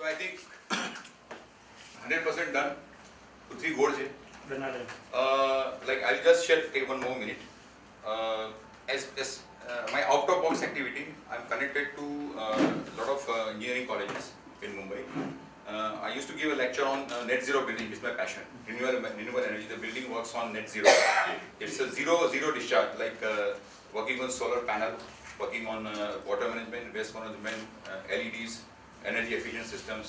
So I think 100% done. Two, three goals here. Uh, like I'll just share, take one more minute. Uh, as, as uh, my out of box activity, I'm connected to a uh, lot of uh, engineering colleges in Mumbai. Uh, I used to give a lecture on net zero building, which is my passion. Renewable, renewable energy, the building works on net zero. it's a zero zero discharge, like working on solar panel, working on water management, waste management, LEDs, energy efficient systems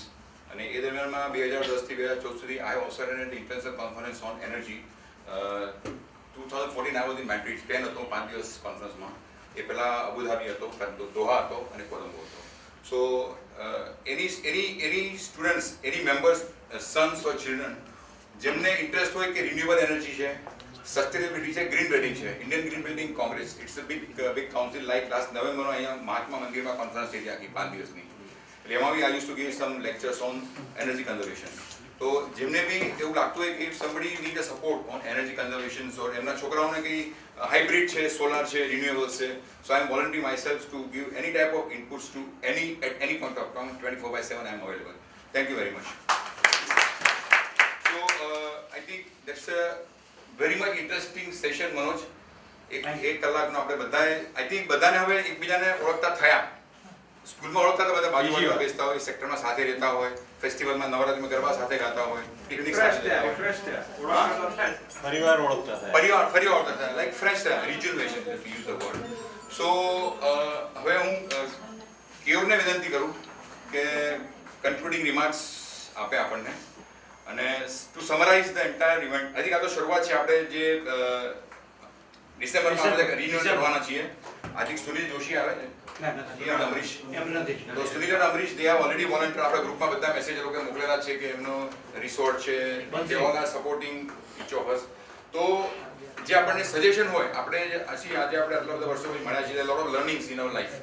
અને એ દરમિયાનમાં બે હજાર દસથી બે હજાર ચૌદ સુધી આઈ ઓસર and international conference on energy two thousand fourteen I was in Madrid Spain હતો પાંચ દિવસ કોન્ફરન્સમાં એ પહેલાં અબુધાબી હતો દોહા હતો અને કોલંબો હતો so any any any students any members sons or children જેમને ઇન્ટરેસ્ટ હોય કે રિન્યુએબલ એનર્જી છે સસ્ટેનેબિલિટી છે ગ્રીન બિલ્ડિંગ છે Indian green building congress it's a big big council like last નવેમ્બરમાં અહીંયા મહાત્મા મંદિરમાં કોન્ફરન્સ થઈ હતી આખી પાંચ દિવસની રેમાવી I use to give some lectures on energy conservation તો જેમને બી એવું લાગતું હોય કે if somebody need a support on energy conservation so એમના છોકરાઓને કંઈ હાઇબ્રિડ છે સોલાર છે રિન્યુએબલ્સ છે so I am volunteer myself to give any type of inputs to any at any point of time twenty four by seven I am available thank you very much so I think that's a very much interesting session Manoj એક એક કલાકનો આપણે બધાએ I think બધાને હવે એકબીજાને ઓળખતા થયા સ્કૂલમાં ઓળખતા હતા બધા બાજુમાં બેસતા હોય સેક્ટરમાં સાથે રહેતા હોય ફેસ્ટિવલમાં નવરાત્રીમાં ગરબા સાથે ગાતા હોય પિકનિક સાથે પરિવાર ઓળખતા હતા ઓળખતા લાઈક ફ્રેશ હતા rejuvenation use the word so હવે હું કેવરને વિનંતી કરું કે કન્ક્લુડિંગ રિમાર્ક્સ આપે આપણને અને to summarise the entire event I think તો શરૂઆત છે આપણે જે ડિસેમ્બરમાં આપણે રિન્યુ કરવાના છીએ આજે થિંક સુનિલ જોશી આવે છે તો જે આપણને સજેશન હોય આપણે આપણે વર્ષો પછી મળ્યા છીએ લોટ ઇન અવર લાઈફ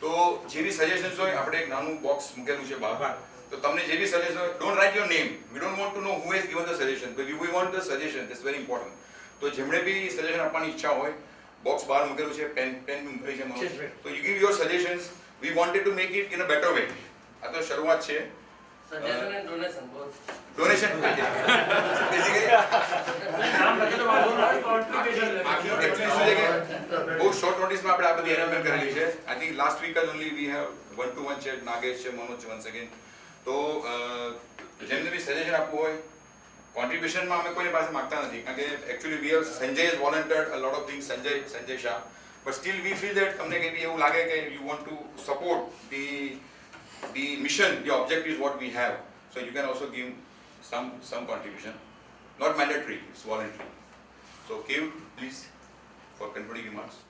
તો જેવી સજેશન્સ હોય આપણે એક નાનું બોક્સ મૂકેલું છે બહાર તો તમને જેવી સજેશન હોય write your name we don't want to know who has given the suggestion but we want the suggestion this very important તો જેમણે બી સજેશન આપવાની ઈચ્છા હોય બોક્સ bar મૂકેલું છે પેન પેન ભરી છે તો you give your suggestions we wanted to make it in a better way આ તો શરૂઆત છે સજેશન એન્ડ ડોનેશન બહુ શોર્ટ નોટિસમાં આપણે આ બધી અરેન્જમેન્ટ કરેલી છે આઈ થિંક લાસ્ટ વીક જ only we have one two one છે નાગેશ છે મનોજ છે વન્સ અગેન તો જેમને બી સજેશન આપવું હોય contribution ma ame koi paise magta nahi actually we have sanjay has volunteered a lot of things sanjay sanjay shah but still we feel that tumne ke bhi you want to support the the mission the objective is what we have so you can also give some some contribution not mandatory it's voluntary so give please for concluding remarks